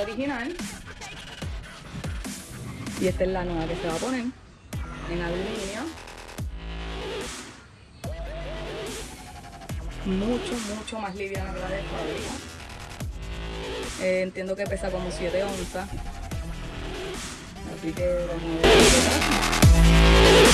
original. Y esta es la nueva que se va a poner en aluminio. Mucho, mucho más liviana que la de fábrica. Eh, entiendo que pesa como 7 onzas. Así que vamos a ver.